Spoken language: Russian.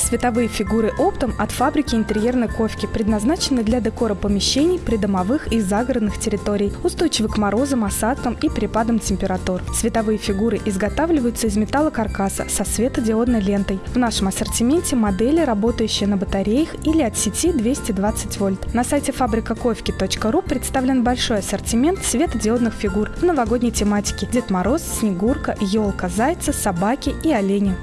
Световые фигуры оптом от фабрики интерьерной ковки предназначены для декора помещений, придомовых и загородных территорий, устойчивы к морозам, осадкам и перепадам температур. Световые фигуры изготавливаются из металлокаркаса со светодиодной лентой. В нашем ассортименте модели, работающие на батареях или от сети 220 вольт. На сайте фабрикаковки.ру представлен большой ассортимент светодиодных фигур в новогодней тематике – Дед Мороз, Снегурка, елка, зайцы, собаки и олени.